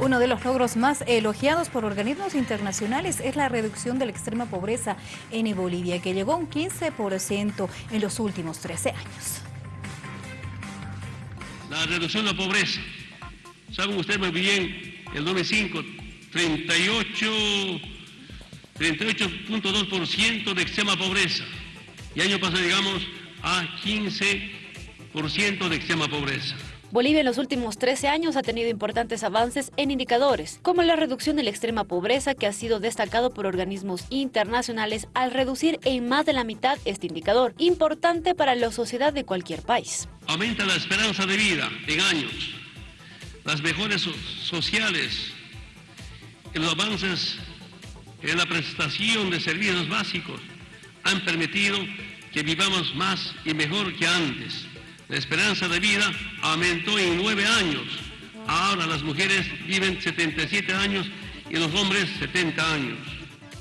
Uno de los logros más elogiados por organismos internacionales es la reducción de la extrema pobreza en Bolivia, que llegó a un 15% en los últimos 13 años. La reducción de la pobreza. Saben ustedes muy bien, el 95, 38, 38.2% de extrema pobreza. Y año pasado llegamos a 15% de extrema pobreza. Bolivia en los últimos 13 años ha tenido importantes avances en indicadores, como la reducción de la extrema pobreza que ha sido destacado por organismos internacionales al reducir en más de la mitad este indicador, importante para la sociedad de cualquier país. Aumenta la esperanza de vida en años, las mejores sociales, los avances en la prestación de servicios básicos han permitido que vivamos más y mejor que antes. La esperanza de vida aumentó en nueve años. Ahora las mujeres viven 77 años y los hombres 70 años.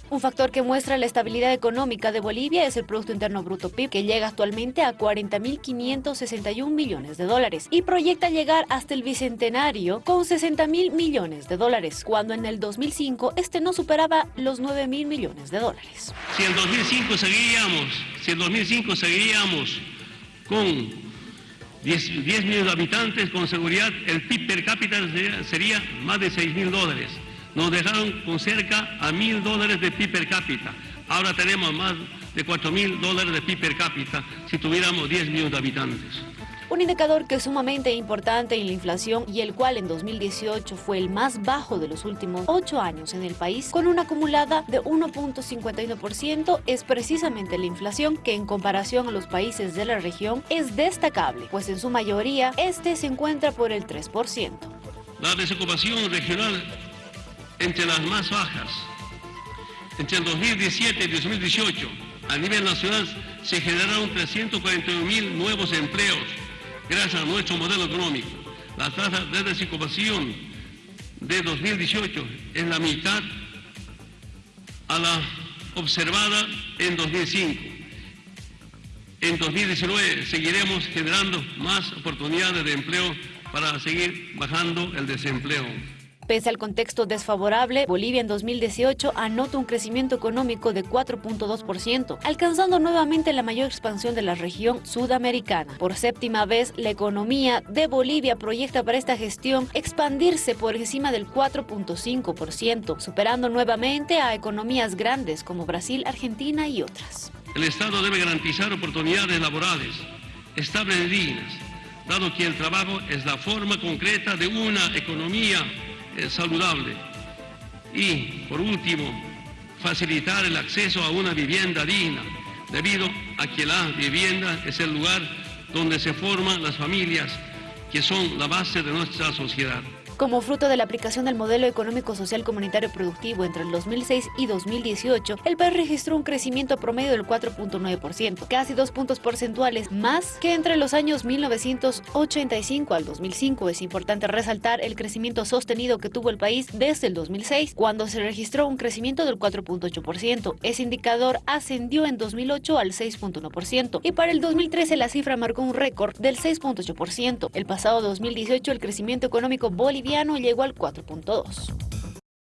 Un factor que muestra la estabilidad económica de Bolivia es el Producto Interno Bruto PIB, que llega actualmente a 40.561 millones de dólares y proyecta llegar hasta el bicentenario con 60.000 millones de dólares, cuando en el 2005 este no superaba los 9.000 millones de dólares. Si en 2005 seguiríamos, si en 2005 seguiríamos con 10, millones de habitantes, con seguridad el PIB per cápita sería, más de 6 mil dólares. Nos dejaron con cerca a mil dólares de PIB per cápita. Ahora tenemos más de 4 mil dólares de PIB per cápita si tuviéramos 10 millones de habitantes. Un indicador que es sumamente importante en la inflación y el cual en 2018 fue el más bajo de los últimos ocho años en el país, con una acumulada de 1.51%, es precisamente la inflación que en comparación a los países de la región es destacable, pues en su mayoría este se encuentra por el 3%. La desocupación regional entre las más bajas. Entre el 2017 y 2018, a nivel nacional se generaron 341 mil nuevos empleos, gracias a nuestro modelo económico. La tasa de desocupación de 2018 es la mitad a la observada en 2005. En 2019 seguiremos generando más oportunidades de empleo para seguir bajando el desempleo. Pese al contexto desfavorable, Bolivia en 2018 anota un crecimiento económico de 4.2%, alcanzando nuevamente la mayor expansión de la región sudamericana. Por séptima vez, la economía de Bolivia proyecta para esta gestión expandirse por encima del 4.5%, superando nuevamente a economías grandes como Brasil, Argentina y otras. El Estado debe garantizar oportunidades laborales estables y dignas, dado que el trabajo es la forma concreta de una economía saludable. Y, por último, facilitar el acceso a una vivienda digna, debido a que la vivienda es el lugar donde se forman las familias que son la base de nuestra sociedad. Como fruto de la aplicación del modelo económico social comunitario productivo entre el 2006 y 2018, el país registró un crecimiento promedio del 4.9%, casi dos puntos porcentuales más que entre los años 1985 al 2005. Es importante resaltar el crecimiento sostenido que tuvo el país desde el 2006, cuando se registró un crecimiento del 4.8%. Ese indicador ascendió en 2008 al 6.1% y para el 2013 la cifra marcó un récord del 6.8%. El pasado 2018 el crecimiento económico boliviano llegó al 4.2.